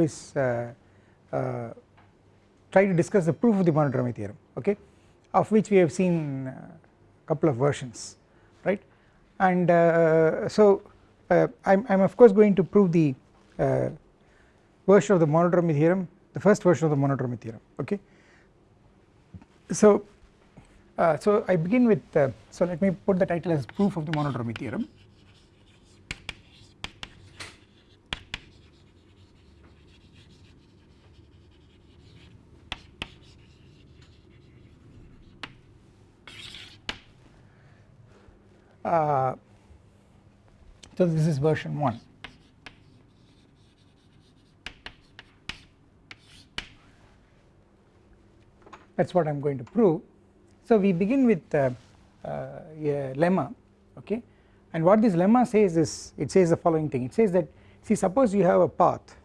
is uh, uh, try to discuss the proof of the monodromy theorem okay? Of which we have seen a couple of versions right? And uh, so uh, I am of course going to prove the uh, version of the monodromy theorem the first version of the monodromy theorem okay? So so I begin with so let me put the title as proof of the monodromy theorem Uh, so this is version 1 that is what I am going to prove. So we begin with uh, uh, a lemma okay? And what this lemma says is it says the following thing. It says that see suppose you have a path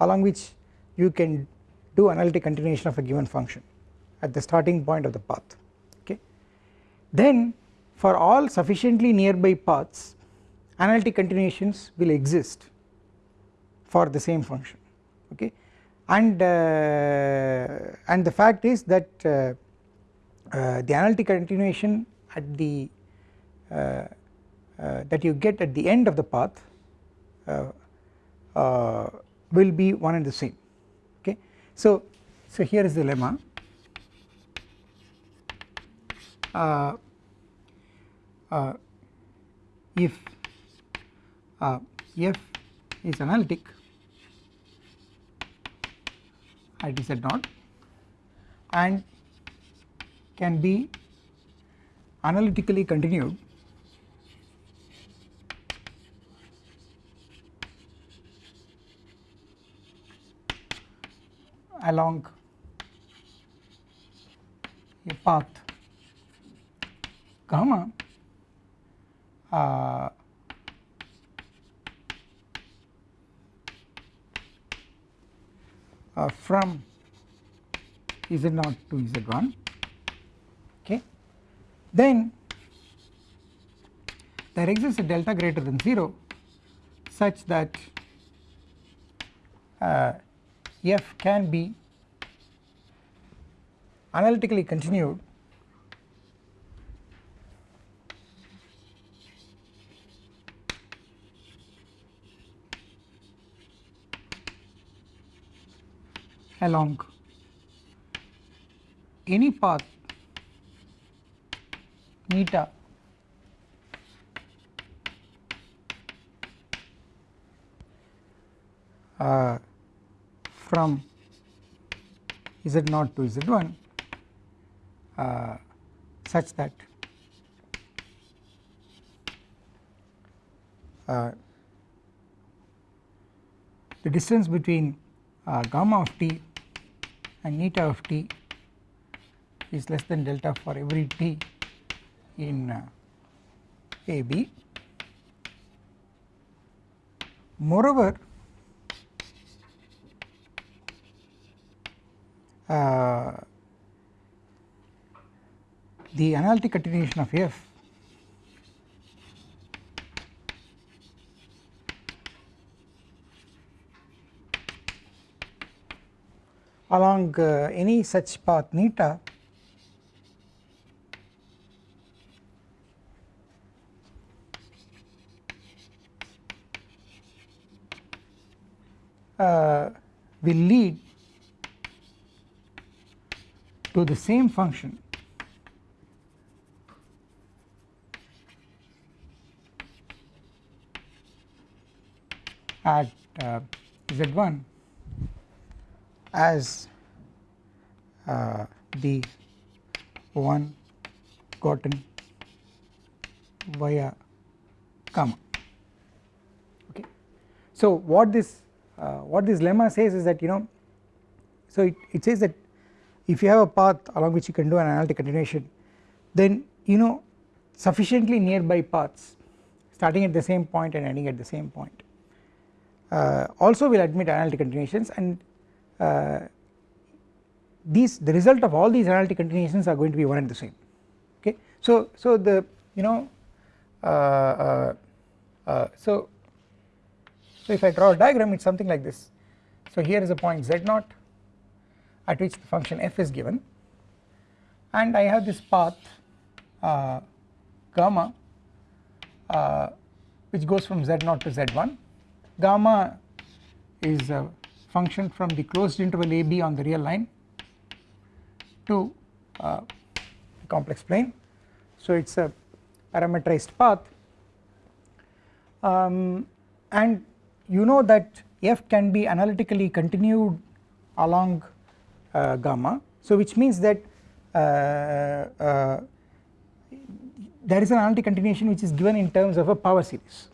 along which you can do analytic continuation of a given function at the starting point of the path okay? Then for all sufficiently nearby paths analytic continuations will exist for the same function okay? And uh, and the fact is that uh, uh, the analytic continuation at the uh, uh, that you get at the end of the path uh, will be one and the same okay? So so here is the lemma if uh, f is analytic at z naught and can be analytically continued along a path gamma uh, uh, from z0 to z1 okay. Then there exists a delta greater than 0 such that uh, f can be analytically continued along. Any path neta uh, from z0 to z1 uh, such that uh, the distance between uh, gamma of t and eta of t is less than delta for every t in uh, a b. Moreover, uh, the analytic continuation of f along uh, any such path neta uh, will lead to the same function. At uh, z1 as uh, the one gotten via gamma okay. So what this uh, what this lemma says is that you know so it, it says that if you have a path along which you can do an analytic continuation then you know sufficiently nearby paths starting at the same point and ending at the same point uh, also will admit analytic continuations and these the result of all these analytic continuations are going to be one and the same okay? So so the you know uh, uh, uh, so so if I draw a diagram it is something like this. So here is a point z naught at which the function f is given. And I have this path uh, gamma uh, which goes from z0 to z1 gamma is function from the closed interval ab on the real line to uh, complex plane. So it is a parameterized path. Um, and you know that f can be analytically continued along uh, gamma. So which means that uh, uh, there is an analytic continuation which is given in terms of a power series.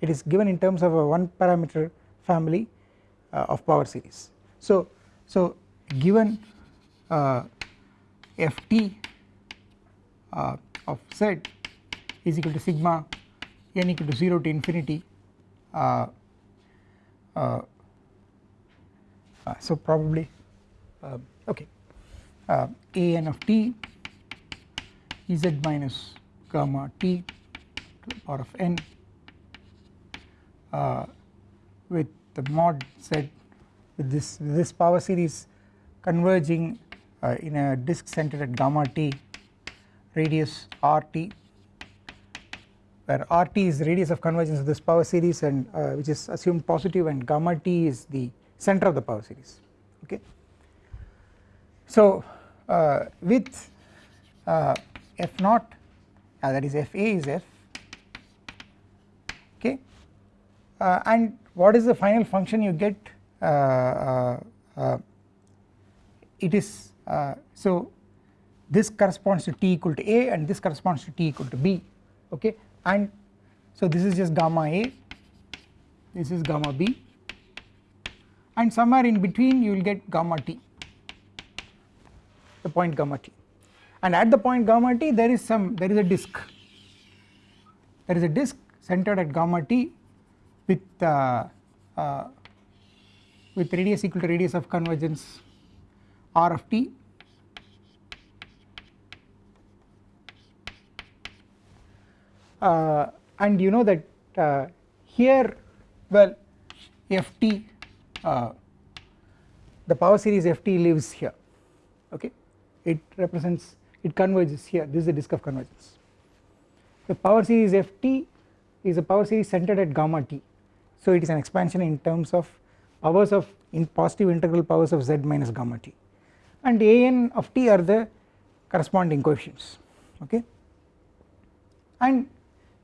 It is given in terms of a one parameter family of power series. So so given uh, ft uh, of z is equal to sigma n equal to 0 to infinity uh, uh, uh, so probably uh, okay uh, a n of t z minus gamma t to the power of n uh, with the mod z with this this power series converging in a disk centered at gamma t radius rt where RT is the radius of convergence of this power series and uh, which is assumed positive and gamma T is the center of the power series okay. So uh, with uh, F naught uh, that is Fa is F okay uh, and what is the final function you get uh, uh, uh it is uh, so this corresponds to t equal to a and this corresponds to t equal to b okay? And so this is just gamma A this is gamma B and somewhere in between you will get gamma T the point gamma T. And at the point gamma T there is some there is a disk there is a disk centered at gamma T with uh, uh, with radius equal to radius of convergence R of T. Uh, and you know that uh, here well ft uh, the power series ft lives here okay? It represents it converges here. This is the disk of convergence. The power series ft is a power series centered at gamma t so it is an expansion in terms of powers of in positive integral powers of z minus gamma t. And an of t are the corresponding coefficients okay? And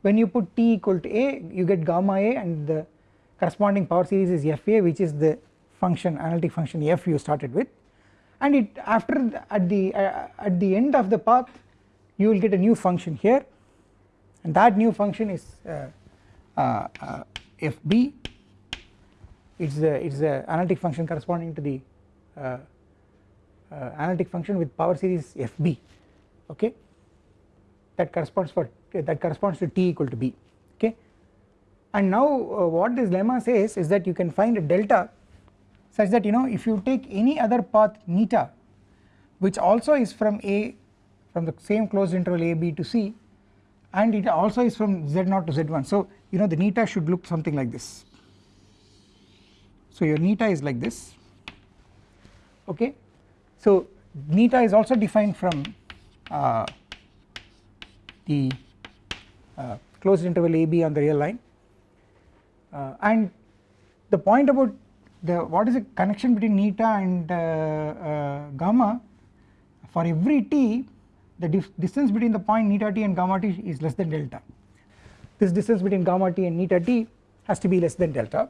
when you put t equal to a you get gamma a and the corresponding power series is fa which is the function analytic function f you started with. And it after the, at the uh, at the end of the path you will get a new function here. And that new function is uh, uh, fb it's a it's the analytic function corresponding to the uh, uh, analytic function with power series fb okay? That corresponds for that corresponds to t equal to b okay? And now uh, what this lemma says is that you can find a delta such that you know if you take any other path neta which also is from a from the same closed interval a b to c and it also is from z0 to z1 so you know the neta should look something like this. So your neta is like this. Okay? So neta is also defined from uh, the uh, closed interval AB on the real line. Uh, and the point about the what is the connection between neta and uh, gamma for every t the distance between the point neta t and gamma t is less than delta. This distance between gamma t and neta t has to be less than delta.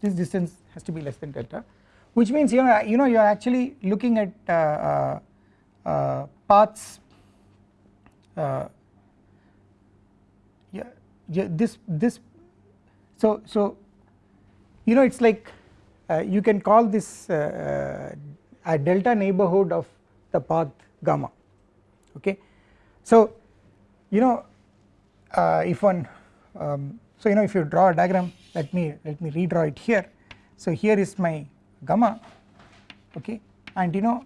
This distance has to be less than delta which means you know you know you are actually looking at uh, uh, uh, paths uh, yeah, yeah this this so so you know it's like uh, you can call this uh, a delta neighborhood of the path gamma. Okay? So you know if one um, so you know if you draw a diagram let me let me redraw it here. So here is my gamma. Okay? And you know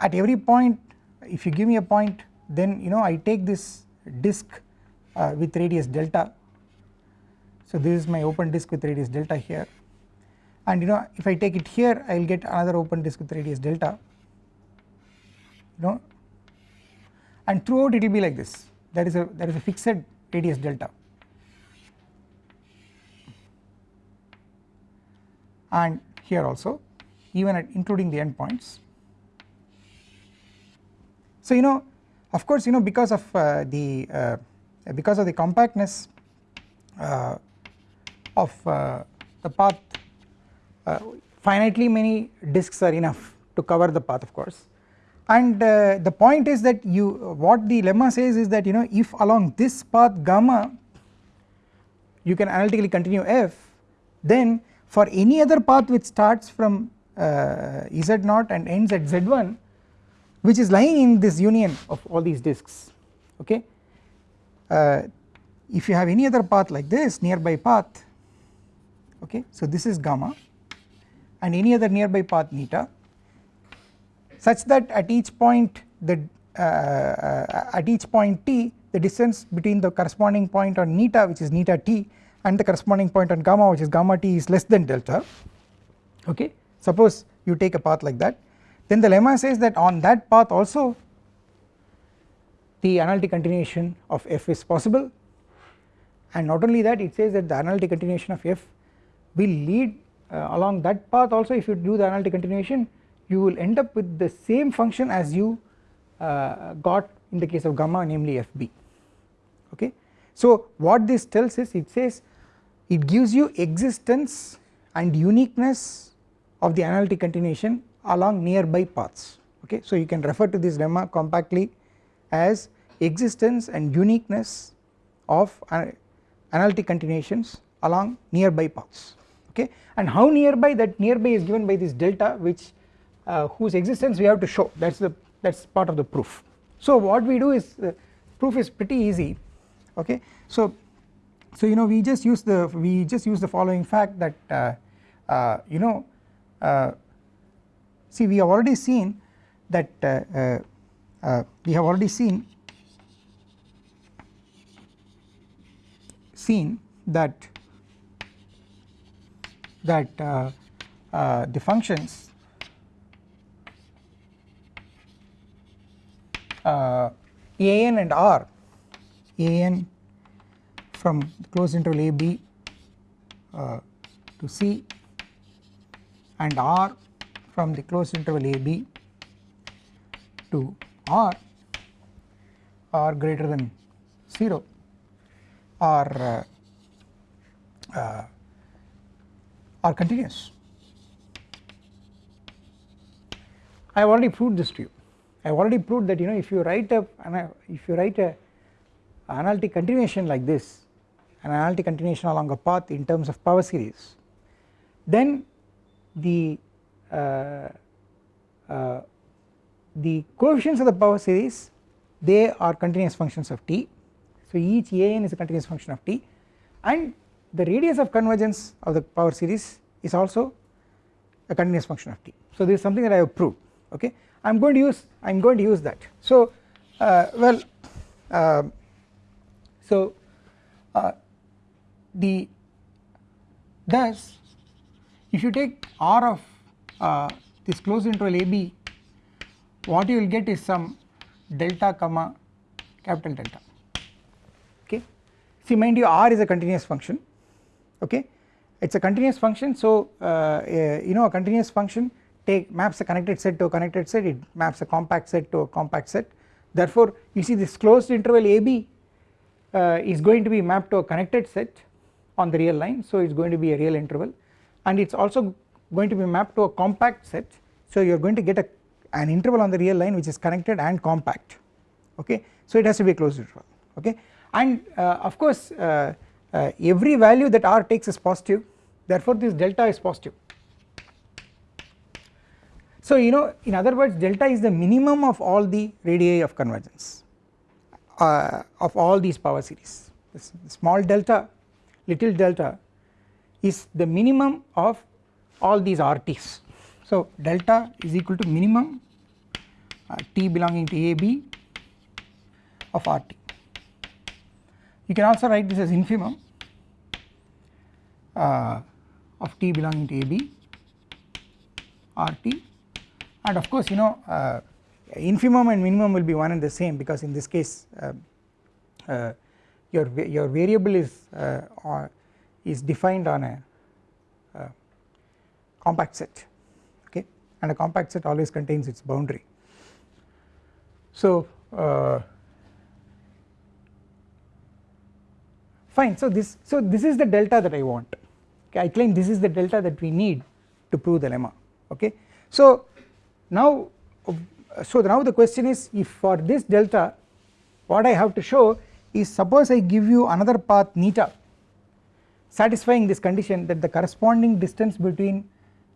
at every point if you give me a point then you know I take this disk uh, with radius delta. So this is my open disk with radius delta here. And you know if I take it here I will get another open disk with radius delta you know and throughout it will be like this. That is a that is a fixed radius delta. And here also even at including the endpoints. So you know of course you know because of uh, the uh, because of the compactness uh, of uh, the path uh, finitely many disks are enough to cover the path of course and uh, the point is that you what the lemma says is that you know if along this path gamma you can analytically continue f then for any other path which starts from uh, z0 and ends at z1 which is lying in this union of all these disks okay? Uh, if you have any other path like this nearby path okay? So this is gamma and any other nearby path neta such that at each point the uh, uh, at each point t the distance between the corresponding point on neta which is neta t and the corresponding point on gamma which is gamma t is less than delta. Okay? Suppose you take a path like that. Then the lemma says that on that path also the analytic continuation of f is possible. And not only that it says that the analytic continuation of f will lead uh, along that path also if you do the analytic continuation you will end up with the same function as you uh, got in the case of gamma namely fb okay. So what this tells is it says it gives you existence and uniqueness of the analytic continuation along nearby paths. Okay. So you can refer to this lemma compactly as existence and uniqueness of analytic continuations along nearby paths. Okay? And how nearby? That nearby is given by this delta which uh, whose existence we have to show. That is the that is part of the proof. So what we do is the proof is pretty easy. Okay? So so you know we just use the we just use the following fact that uh, uh, you know uh, see we have already seen that uh, uh, uh, we have already seen seen that that the functions an and r an from closed interval a b uh, to c and r from the closed interval a b to r are greater than 0 are uh, uh, are continuous. I have already proved this to you. I have already proved that you know if you write a if you write a analytic continuation like this an analytic continuation along a path in terms of power series then the uh, uh, the coefficients of the power series they are continuous functions of t. So each an is a continuous function of t. And the radius of convergence of the power series is also a continuous function of t. So this is something that I have proved okay I am going to use I am going to use that. So uh, well uh, so uh, the thus if you take r of uh, this closed interval AB what you will get is some delta comma capital delta. Okay? See mind you r is a continuous function. Okay? It is a continuous function so uh, you know a continuous function take maps a connected set to a connected set it maps a compact set to a compact set. Therefore you see this closed interval AB uh, is going to be mapped to a connected set on the real line so it is going to be a real interval. And it is also going to be mapped to a compact set so you are going to get a, an interval on the real line which is connected and compact okay? So it has to be a closed interval okay? And uh, of course uh, uh, every value that r takes is positive. Therefore this delta is positive so you know in other words delta is the minimum of all the radii of convergence uh, of all these power series this small delta little delta is the minimum of all these RTs. So delta is equal to minimum uh, T belonging to AB of RT. You can also write this as infimum uh, of T belonging to AB RT and of course you know uh, infimum and minimum will be one and the same because in this case uh, uh, your your variable is uh, is defined on a compact set okay and a compact set always contains its boundary. So uh, fine so this so this is the delta that I want okay I claim this is the delta that we need to prove the lemma okay. So now so now the question is if for this delta what I have to show is suppose I give you another path neta satisfying this condition that the corresponding distance between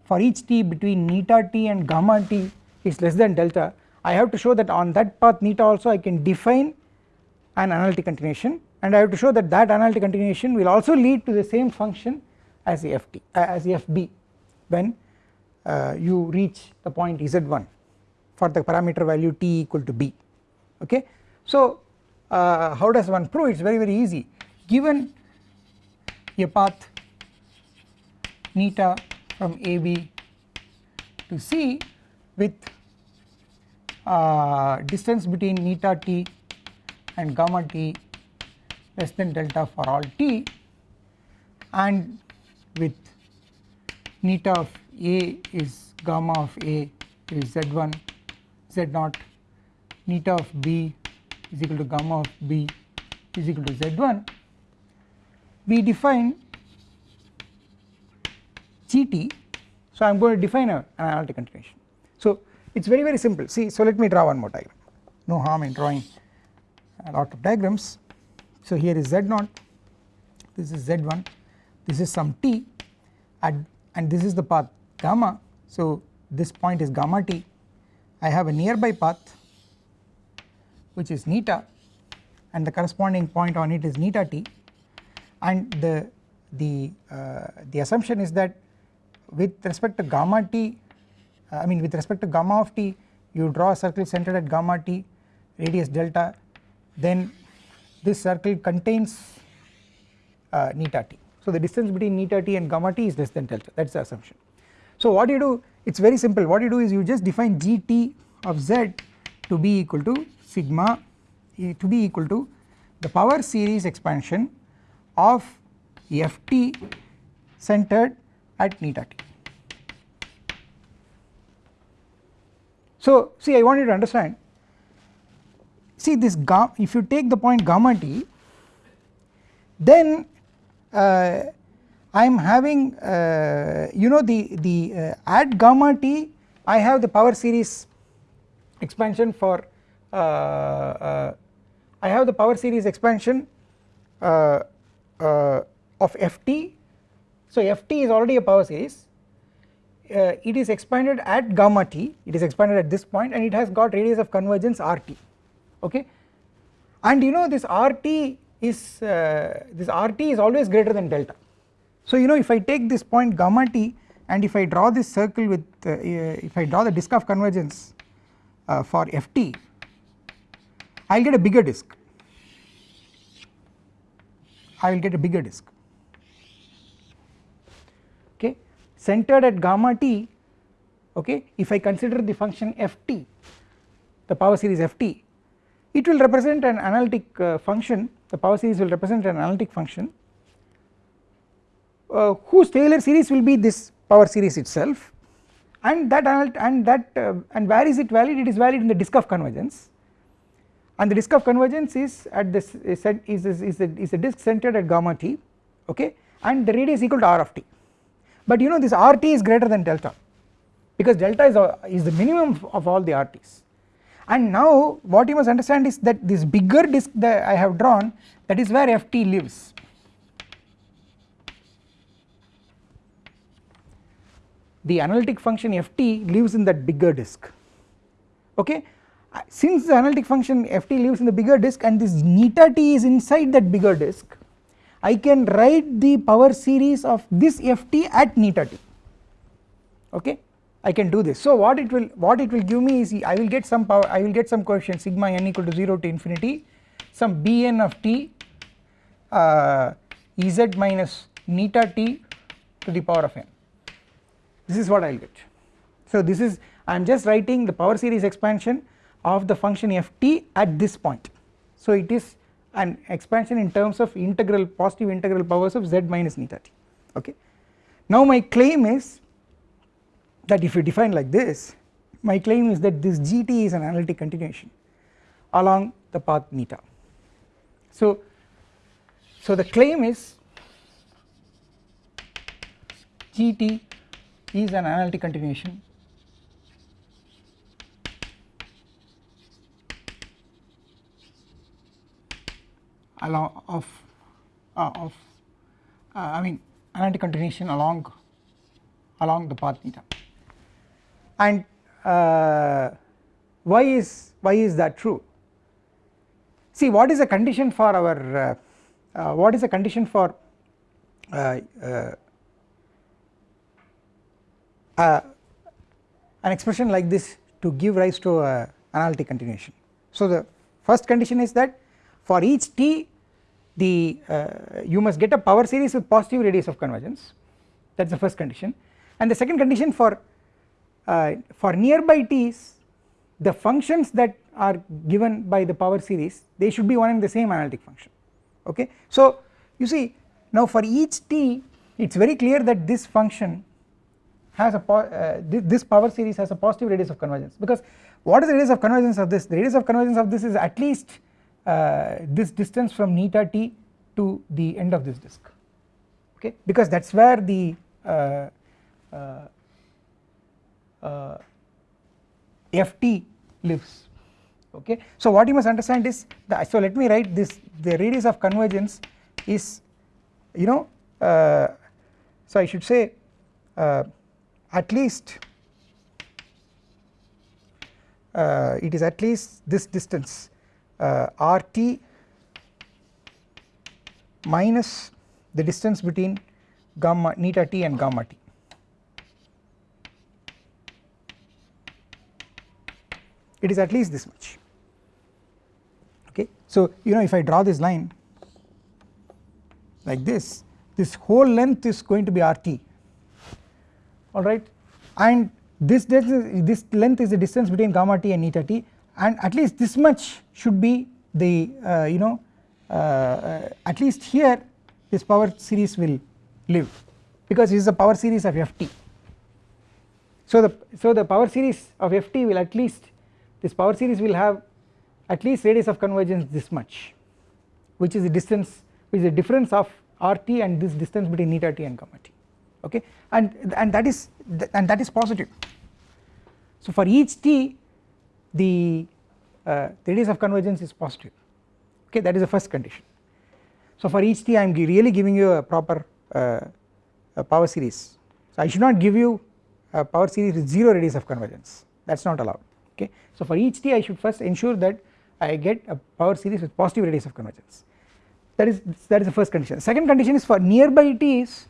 for each t between neta t and gamma t is less than delta I have to show that on that path neta also I can define an analytic continuation. And I have to show that that analytic continuation will also lead to the same function as ft uh, as fb when uh, you reach the point z1 for the parameter value t equal to b. Okay. So uh, how does one prove? It is very very easy. Given a path neta from AB to C with uh, distance between neta t and gamma t less than delta for all t and with neta of A is gamma of A is z1 z0 neta of B is equal to gamma of B is equal to z1 we define GT so I am going to define a, an analytic continuation. So it is very very simple. See so let me draw one more diagram. No harm in drawing a lot of diagrams. So here is Z0 this is Z1 this is some t. And, and this is the path gamma so this point is gamma t I have a nearby path which is neta and the corresponding point on it is neta t and the the uh, the assumption is that with respect to gamma t uh, I mean with respect to gamma of t you draw a circle centered at gamma t radius delta then this circle contains uh, neta t. So the distance between neta t and gamma t is less than delta that is the assumption. So what you do? It is very simple. What you do is you just define gt of z to be equal to sigma to be equal to the power series expansion of ft centered at neta t. So see I want you to understand. See this gamma if you take the point gamma t then uh, I am having uh, you know the the uh, at gamma t I have the power series expansion for uh, uh, I have the power series expansion uh, of ft so ft is already a power series. Uh, it is expanded at gamma t. It is expanded at this point and it has got radius of convergence rt okay? And you know this rt is uh, this rt is always greater than delta so you know if I take this point gamma t and if I draw this circle with uh, uh if I draw the disk of convergence uh, for ft I will get a bigger disk. I will get a bigger disk. Okay? Centered at gamma t okay? If I consider the function ft the power series ft it will represent an analytic uh, function. The power series will represent an analytic function uh, whose Taylor series will be this power series itself. And that and that uh, and where is it valid? It is valid in the disk of convergence. And the disk of convergence is at this is is is, is, a, is a disk centered at gamma t okay? And the radius is equal to r of t. But you know this RT is greater than delta because delta is, a, is the minimum of all the RTs and now what you must understand is that this bigger disk that I have drawn that is where Ft lives the analytic function Ft lives in that bigger disk. Okay? Since the analytic function Ft lives in the bigger disk and this neta t is inside that bigger disk I can write the power series of this Ft at neta t. Okay? I can do this. So what it will what it will give me is I will get some power I will get some coefficient sigma n equal to 0 to infinity some bn of t uh, Ez minus neta t to the power of n this is what I will get. So this is I am just writing the power series expansion of the function ft at this point. So it is an expansion in terms of integral positive integral powers of z minus neta t okay. Now my claim is that if you define like this my claim is that this gt is an analytic continuation along the path neta so so the claim is gt is an analytic continuation. Along of uh, of uh, I mean analytic continuation along along the path theta. And uh, why is why is that true? See what is a condition for our uh, uh, what is a condition for uh, an expression like this to give rise to a analytic continuation. So the first condition is that for each t the uh, you must get a power series with positive radius of convergence that is the first condition and the second condition for uh, for nearby t's the functions that are given by the power series they should be one and the same analytic function okay. So you see now for each t it is very clear that this function has a uh, this power series has a positive radius of convergence. Because what is the radius of convergence of this? The radius of convergence of this is at least uh, this distance from neta t to the end of this disk. Okay? Because that is where the uh, uh, uh ft lives. Okay. So what you must understand is the, so let me write this the radius of convergence is you know uh, so I should say at least uh, it is at least this distance uh, RT minus the distance between gamma neta t and gamma t. It is at least this much okay. So you know if I draw this line like this this whole length is going to be RT alright and this this length is the distance between gamma t and eta t. And at least this much should be the uh, you know uh, at least here this power series will live. Because this is a power series of ft so the so the power series of ft will at least this power series will have at least radius of convergence this much which is the distance which is the difference of rt and this distance between eta t and gamma t okay? And and that is and that is positive. So for each t the uh, radius of convergence is positive. Okay? That is the first condition. So for each t I am really giving you a proper uh, a power series. So I should not give you a power series with 0 radius of convergence. That is not allowed. Okay? So for each t I should first ensure that I get a power series with positive radius of convergence. That is that is the first condition. Second condition is for nearby t's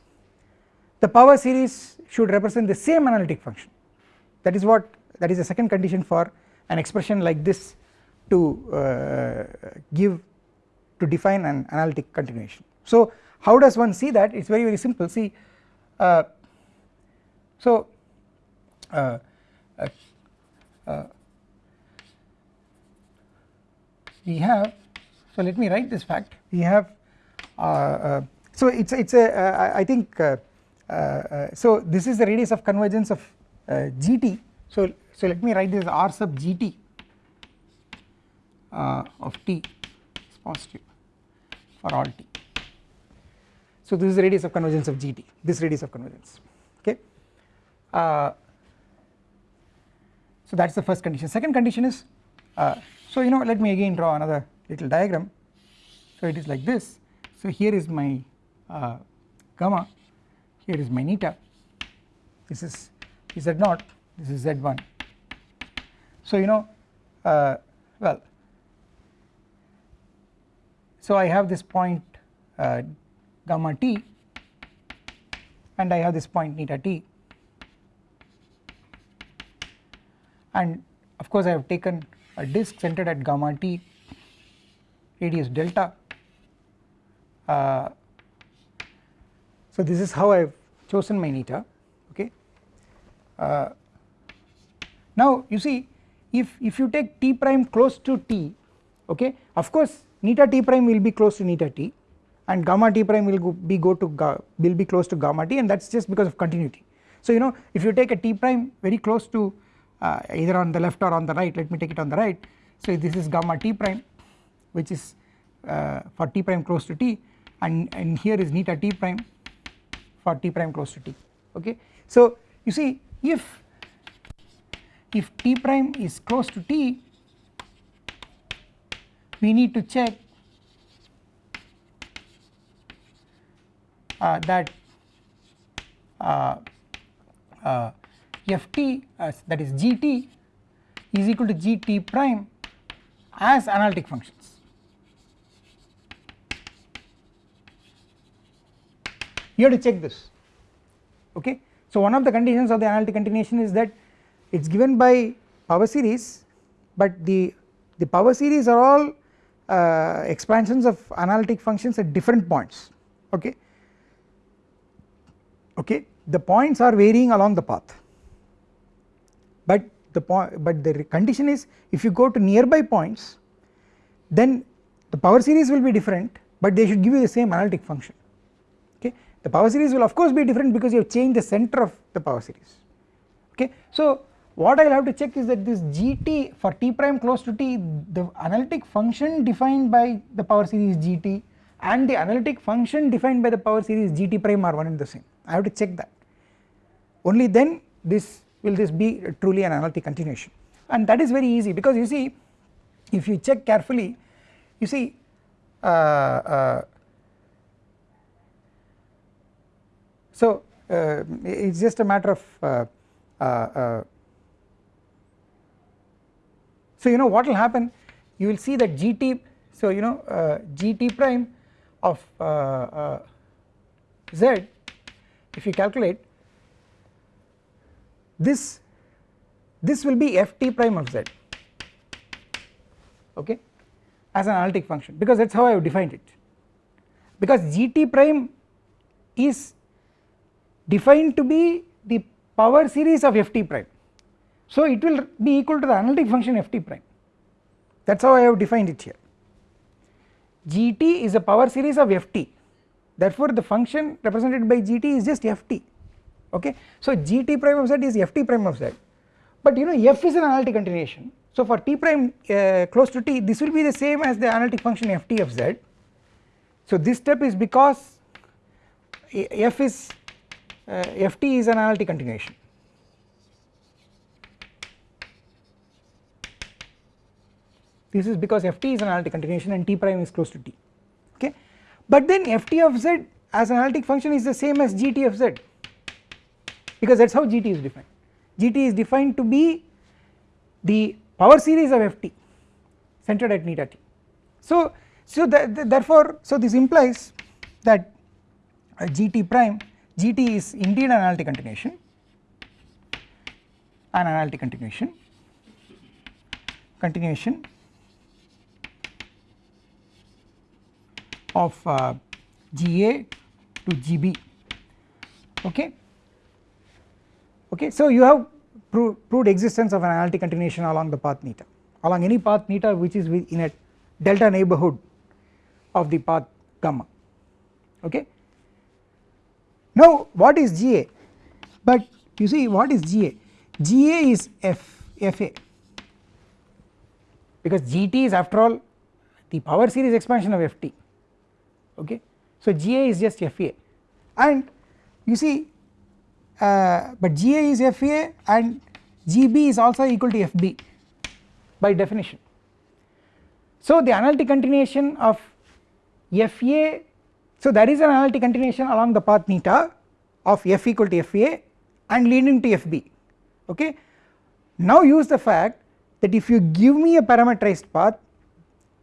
the power series should represent the same analytic function. That is what that is the second condition for an expression like this to uh, give to define an analytic continuation. So how does one see that? It is very very simple. See uh, so uh, uh, uh we have so let me write this fact. We have uh, so it's it's a I think so this is the radius of convergence of gt so so let me write this r sub gt uh, of t is positive for all t. So this is the radius of convergence of gt this radius of convergence okay? Uh, so that is the first condition. Second condition is uh, so you know let me again draw another little diagram. So it is like this. So here is my uh, gamma here is my neta this is z naught this is z1 so you know uh, well so I have this point uh, gamma t and I have this point neta t. And of course I have taken a disk centered at gamma t radius delta uh, so this is how I have chosen my neta okay? Uh, now you see if if you take t prime close to t okay of course neta t prime will be close to neta t and gamma t prime will go be go to will be close to gamma t and that is just because of continuity. So you know if you take a t prime very close to uh, either on the left or on the right let me take it on the right. So this is gamma t prime which is uh, for t prime close to t and, and here is neta t prime for t prime close to t okay so you see if if t prime is close to t we need to check uh, that uh, uh, ft that is gt is equal to gt prime as analytic functions. You have to check this. Okay. So one of the conditions of the analytic continuation is that it is given by power series but the the power series are all uh, expansions of analytic functions at different points. Okay? Okay? The points are varying along the path. But the point but the condition is if you go to nearby points then the power series will be different but they should give you the same analytic function the power series will of course be different because you have changed the center of the power series. Okay? So what I will have to check is that this gt for t prime close to t the analytic function defined by the power series gt and the analytic function defined by the power series gt prime are one and the same. I have to check that. Only then this will this be truly an analytic continuation. And that is very easy because you see if you check carefully you see uh, uh, so uh, it is just a matter of uh, uh, uh, so you know what will happen? You will see that gt so you know gt prime of z if you calculate this this will be ft prime of z. Okay? As an analytic function. Because that is how I have defined it. Because gt prime is defined to be the power series of ft prime. So it will be equal to the analytic function ft prime. That is how I have defined it here. Gt is a power series of ft therefore the function represented by gt is just ft okay? So gt prime of z is ft prime of z. But you know f is an analytic continuation. So for t prime uh, close to t this will be the same as the analytic function ft of z. So this step is because f is uh, ft is an analytic continuation. This is because ft is an analytic continuation and t prime is close to t. Okay? But then ft of z as an analytic function is the same as gt of z. Because that is how gt is defined. Gt is defined to be the power series of ft centered at neta t. So so therefore so this implies that uh, gt prime gt is indeed an analytic continuation an analytic continuation. Continuation of uh, GA to GB okay? Okay so you have proved, proved existence of an analytic continuation along the path neta along any path neta which is in a delta neighborhood of the path gamma. Okay now what is GA but you see what is GA GA is F FA because GT is after all the power series expansion of FT okay. So GA is just FA and you see uh, but GA is FA and GB is also equal to FB by definition. So the analytic continuation of FA so there is an analytic continuation along the path neta of F equal to FA and leading to FB okay. Now use the fact that if you give me a parameterized path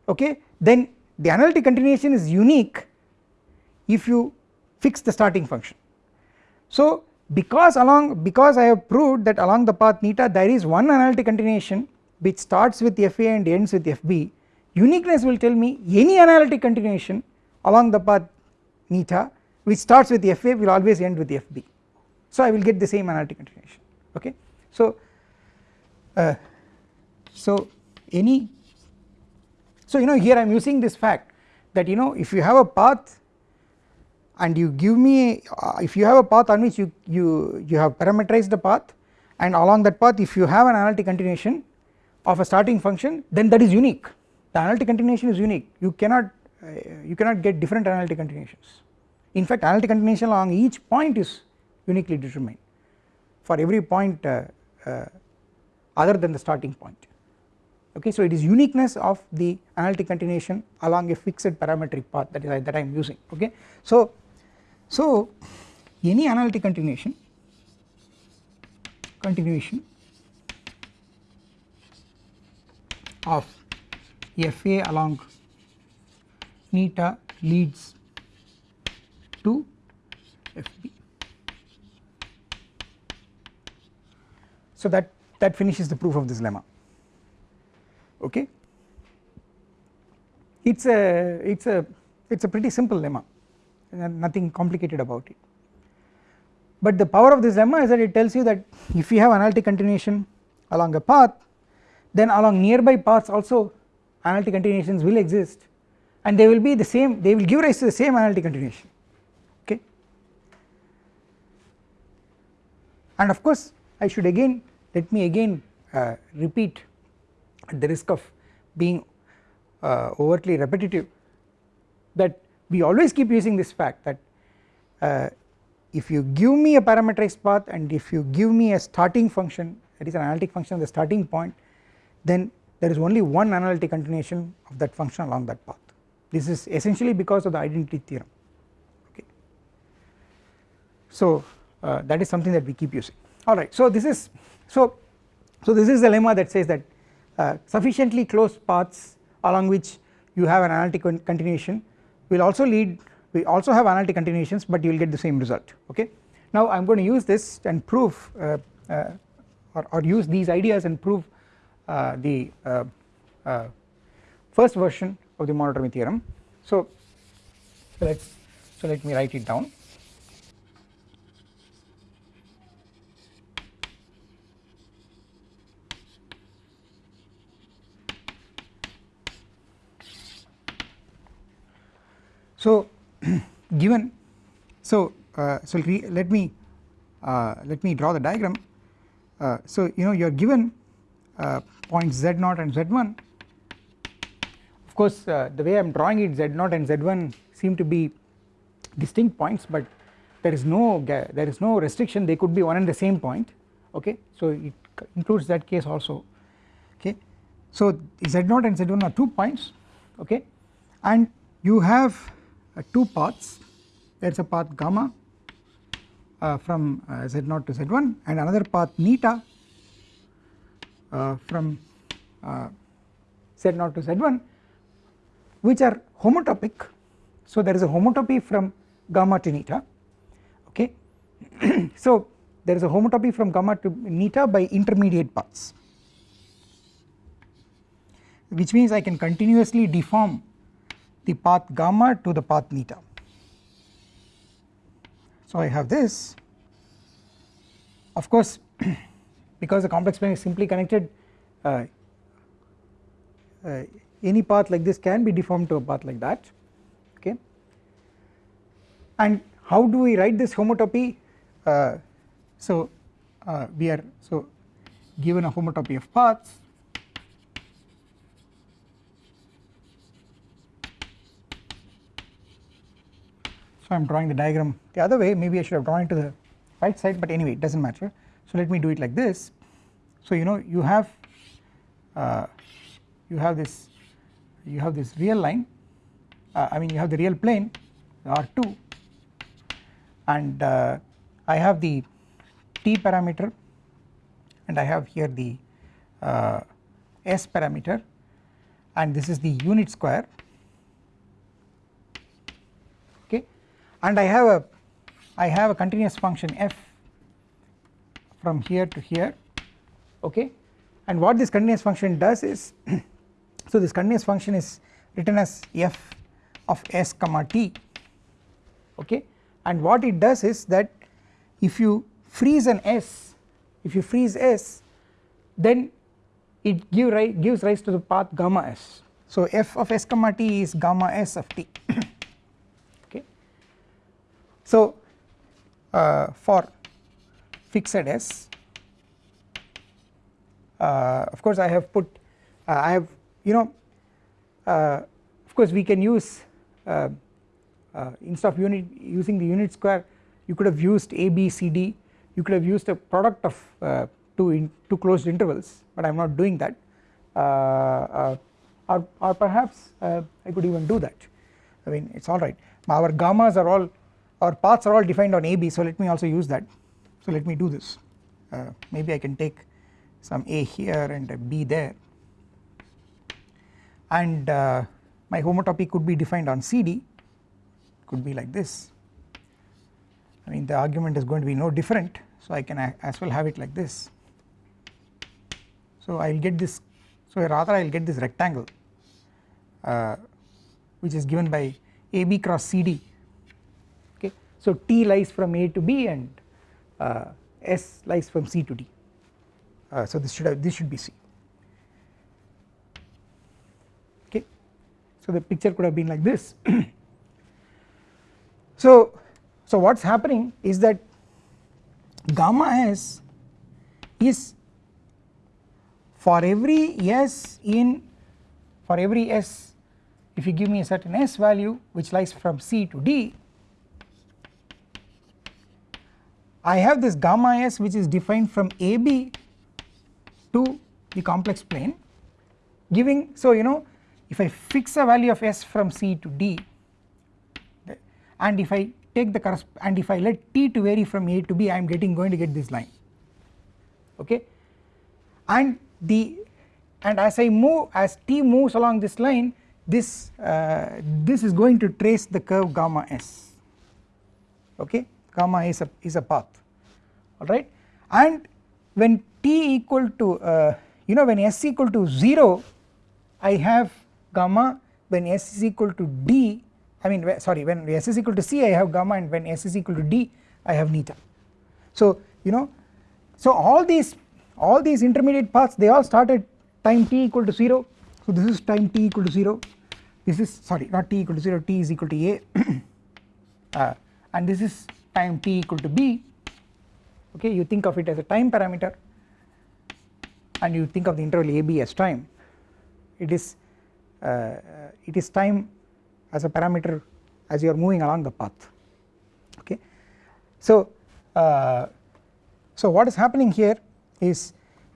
okay then the analytic continuation is unique if you fix the starting function. So because along because I have proved that along the path neta there is one analytic continuation which starts with FA and ends with FB uniqueness will tell me any analytic continuation along the path neta which starts with FA will always end with FB so I will get the same analytic continuation okay. So uh, so any so you know here I am using this fact that you know if you have a path and you give me uh, if you have a path on which you, you, you have parameterized the path and along that path if you have an analytic continuation of a starting function then that is unique. The analytic continuation is unique. You cannot you cannot get different analytic continuations. In fact analytic continuation along each point is uniquely determined for every point uh, uh, other than the starting point. Okay so it is uniqueness of the analytic continuation along a fixed parametric path that is that I am using. Okay so so any analytic continuation continuation of FA along neta leads to FB. So that that finishes the proof of this lemma. Okay? It's a it's a it's a pretty simple lemma. Nothing complicated about it. But the power of this lemma is that it tells you that if you have analytic continuation along a path then along nearby paths also analytic continuations will exist and they will be the same they will give rise to the same analytic continuation. Okay? And of course I should again let me again uh, repeat at the risk of being uh, overtly repetitive that we always keep using this fact that uh, if you give me a parameterized path and if you give me a starting function that is an analytic function the starting point then there is only one analytic continuation of that function along that path this is essentially because of the identity theorem. Okay. So uh, that is something that we keep using. Alright so this is so so this is the lemma that says that uh, sufficiently closed paths along which you have an analytic continuation will also lead we also have analytic continuations but you will get the same result. Okay. Now I am going to use this and prove uh, uh, or, or, use these ideas and prove uh, the uh, first version of the monodromy theorem. So, so let so let me write it down. So given so uh, so let me uh, let me draw the diagram uh, so you know you are given uh, points z0 and z1 of course uh, the way I am drawing it z0 and z1 seem to be distinct points but there is no there is no restriction. They could be one and the same point okay? So it includes that case also okay? So z0 and z1 are two points okay? And you have uh, two paths. There is a path gamma uh, from uh, z0 to z1 and another path neta uh, from uh, z0 to z1 which are homotopic. So there is a homotopy from gamma to neta okay? So there is a homotopy from gamma to neta by intermediate paths which means I can continuously deform the path gamma to the path neta. So I have this. Of course because the complex plane is simply connected uh, uh, any path like this can be deformed to a path like that okay? And how do we write this homotopy? Uh, so uh, we are so given a homotopy of paths so I am drawing the diagram the other way. Maybe I should have drawn it to the right side but anyway it does not matter. So let me do it like this. So you know you have uh, you have this you have this real line uh, I mean you have the real plane R2 and uh, I have the t parameter and I have here the uh, s parameter and this is the unit square okay? And I have a I have a continuous function f from here to here okay? And what this continuous function does is so this continuous function is written as f of s comma t okay? And what it does is that if you freeze an s if you freeze s then it give ri gives rise to the path gamma s. So f of s comma t is gamma s of t okay? So uh, for fixed s uh, of course I have put uh, I have you know uh, of course we can use uh, uh, instead of unit using the unit square you could have used a b c d. You could have used a product of uh, two in two closed intervals but I am not doing that. Or, or perhaps I could even do that. I mean it is alright our gammas are all our paths are all defined on AB so let me also use that. So let me do this. Maybe I can take some A here and a B there and uh, my homotopy could be defined on CD could be like this. I mean the argument is going to be no different. So I can as well have it like this. So I will get this so rather I will get this rectangle uh, which is given by AB cross CD okay? So T lies from A to B and uh, S lies from C to D. Uh, so this should have this should be C so the picture could have been like this. So so what is happening is that gamma s is for every s in for every s if you give me a certain s value which lies from C to D I have this gamma s which is defined from AB to the complex plane giving so you know if I fix a value of s from C to D and if I take the and if I let t to vary from A to B I am getting going to get this line. Okay? And the and as I move as t moves along this line this uh, this is going to trace the curve gamma s. Okay? Gamma is a is a path. Alright? And when t equal to uh, you know when s equal to 0 I have gamma when s is equal to d I mean sorry when s is equal to c I have gamma and when s is equal to d I have neta so you know so all these all these intermediate paths they all start at time t equal to 0 so this is time t equal to 0 this is sorry not t equal to 0 t is equal to a. Uh, and this is time t equal to b. Okay you think of it as a time parameter and you think of the interval AB as time. It is it is time as a parameter as you are moving along the path. Okay? So uh, so what is happening here is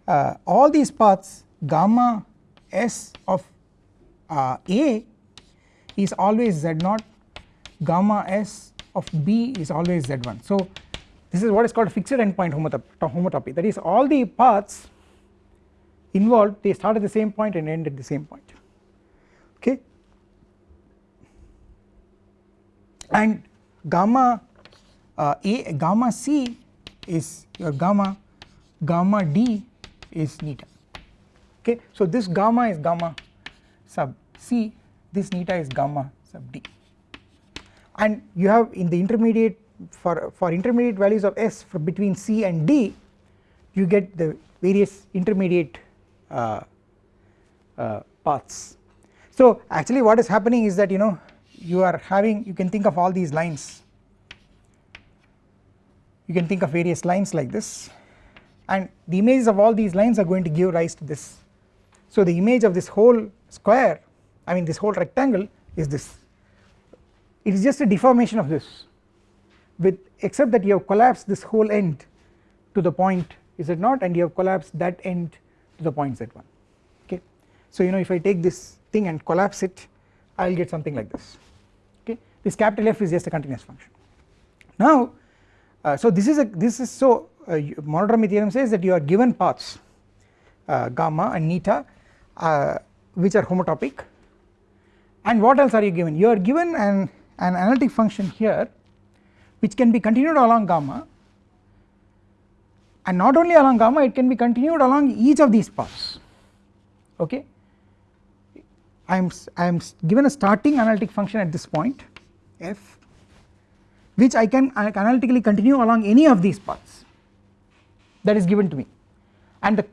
uh, all these paths gamma s of uh, A is always z0 gamma s of B is always z1 so this is what is called a fixed endpoint homotopy. That is all the paths involved they start at the same point and end at the same point okay and gamma uh, a gamma c is your gamma gamma d is neta okay? So this gamma is gamma sub c this neta is gamma sub d. And you have in the intermediate for for intermediate values of s between c and d you get the various intermediate uh, uh, paths so actually what is happening is that you know you are having you can think of all these lines. You can think of various lines like this. And the images of all these lines are going to give rise to this. So the image of this whole square I mean this whole rectangle is this. It is just a deformation of this. With except that you have collapsed this whole end to the point is it not? And you have collapsed that end to the point z1 okay. So you know if I take this thing and collapse it I will get something like this. Okay? This capital F is just a continuous function. Now uh, so this is a this is so uh, monodromy theorem says that you are given paths uh, gamma and neta uh, which are homotopic. And what else are you given? You are given an, an analytic function here which can be continued along gamma. And not only along gamma it can be continued along each of these paths. Okay I am I am given a starting analytic function at this point f which I can analytically continue along any of these paths that is given to me. And the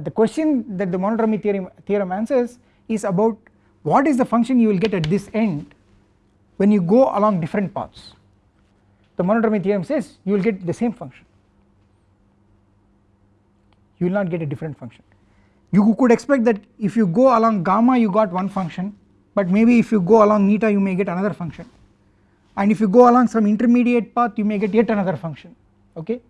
the question that the monodromy theorem, theorem answers is about what is the function you will get at this end when you go along different paths. The monodromy theorem says you will get the same function. You will not get a different function you could expect that if you go along gamma you got one function but maybe if you go along neta you may get another function. And if you go along some intermediate path you may get yet another function okay?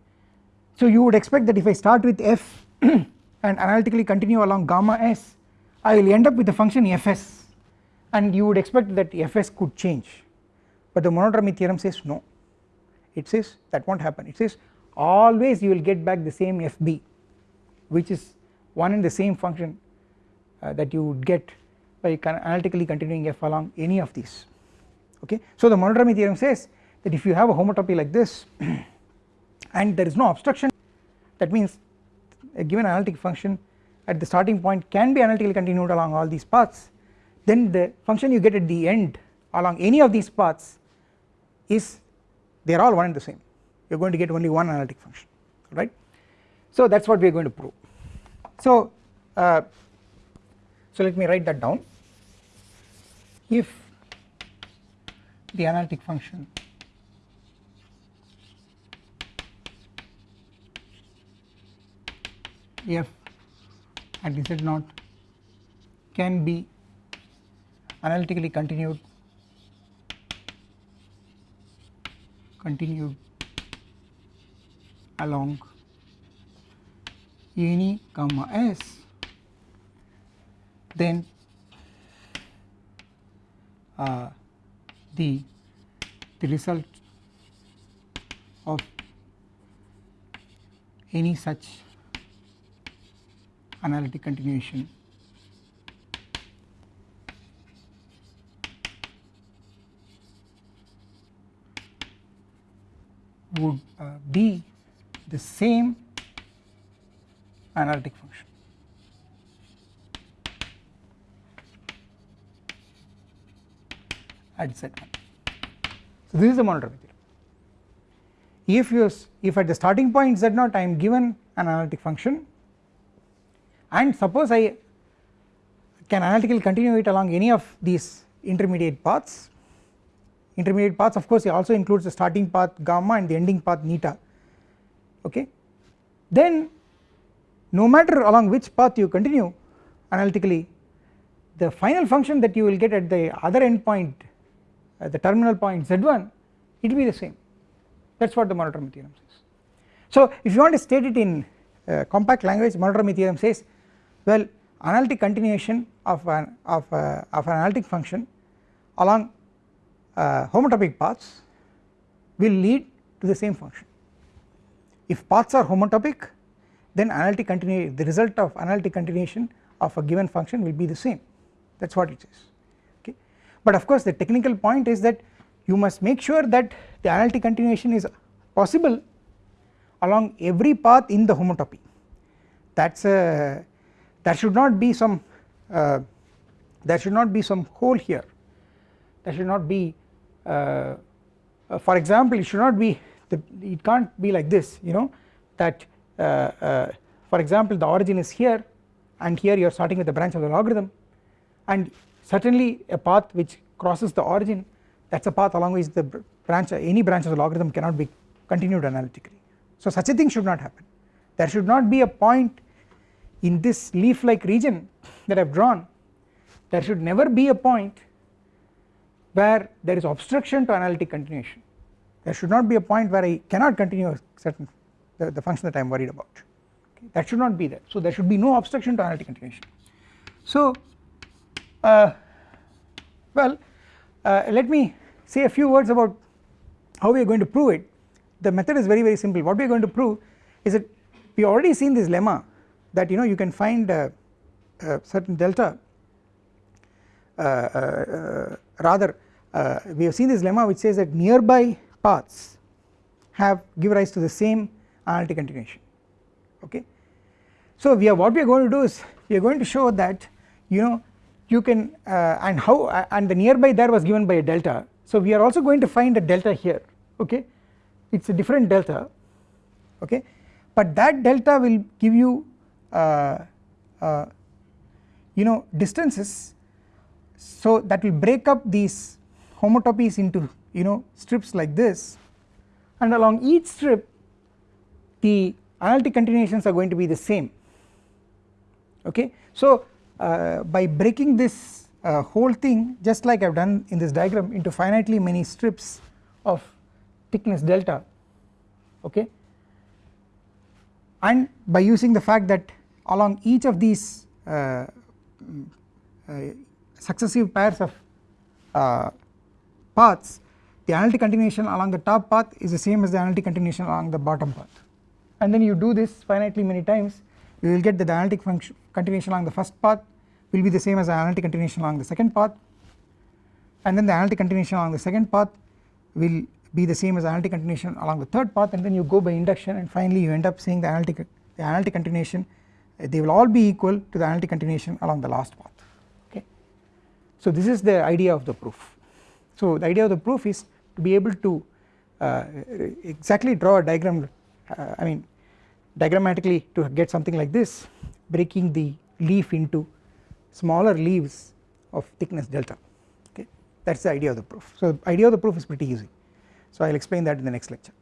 So you would expect that if I start with f and analytically continue along gamma s I will end up with the function fs. And you would expect that fs could change. But the monodromy theorem says no. It says that won't happen. It says always you will get back the same fb which is one and the same function uh, that you would get by analytically continuing f along any of these okay. So the monodromy theorem says that if you have a homotopy like this and there is no obstruction that means a given analytic function at the starting point can be analytically continued along all these paths then the function you get at the end along any of these paths is they are all one and the same you are going to get only one analytic function right. So that is what we are going to prove so uh, so let me write that down. If the analytic function f at z naught can be analytically continued continued along any gamma s. Then uh, the the result of any such analytic continuation. Would uh, be the same analytic function. at z1. So this is the monodromy theorem. If you if at the starting point z0 I am given an analytic function and suppose I can analytically continue it along any of these intermediate paths intermediate paths of course it also includes the starting path gamma and the ending path neta okay then no matter along which path you continue analytically the final function that you will get at the other end point at the terminal point z1 it will be the same that is what the monodromy theorem says. So if you want to state it in uh, compact language monodromy theorem says well analytic continuation of an of, a, of an analytic function along uh, homotopic paths will lead to the same function if paths are homotopic then analytic continue the result of analytic continuation of a given function will be the same. That is what it says. Okay? But of course the technical point is that you must make sure that the analytic continuation is possible along every path in the homotopy. That is a there should not be some uh, there should not be some hole here. There should not be uh, uh, for example it should not be the, it can't be like this you know that Uh, uh, for example the origin is here and here you are starting with the branch of the logarithm. And certainly a path which crosses the origin that is a path along which the branch any branch of the logarithm cannot be continued analytically. So such a thing should not happen. There should not be a point in this leaf like region that I have drawn. There should never be a point where there is obstruction to analytic continuation. There should not be a point where I cannot continue a certain the, the function that I am worried about. Okay. that should not be there. So there should be no obstruction to analytic continuation so uh, well uh, let me say a few words about how we are going to prove it. The method is very very simple. What we are going to prove is that we already seen this lemma that you know you can find a, a certain delta uh, uh, uh rather uh, we have seen this lemma which says that nearby paths have give rise to the same analytic continuation okay. So we are what we are going to do is we are going to show that you know you can uh, and how uh, and the nearby there was given by a delta. So we are also going to find a delta here okay? It is a different delta okay? But that delta will give you uh, uh, you know distances. So that will break up these homotopies into you know strips like this. And along each strip the analytic continuations are going to be the same. Okay. So uh, by breaking this uh, whole thing just like I have done in this diagram into finitely many strips of thickness delta. Okay? And by using the fact that along each of these uh, uh successive pairs of uh, paths the analytic continuation along the top path is the same as the analytic continuation along the bottom path and then you do this finitely many times you will get that the analytic function continuation along the first path will be the same as the analytic continuation along the second path. And then the analytic continuation along the second path will be the same as analytic continuation along the third path. And then you go by induction and finally you end up saying the analytic the analytic continuation they will all be equal to the analytic continuation along the last path. Okay. So this is the idea of the proof. So the idea of the proof is to be able to uh, exactly draw a diagram uh, I mean diagrammatically to get something like this breaking the leaf into smaller leaves of thickness delta. Okay? That is the idea of the proof. So the idea of the proof is pretty easy. So I will explain that in the next lecture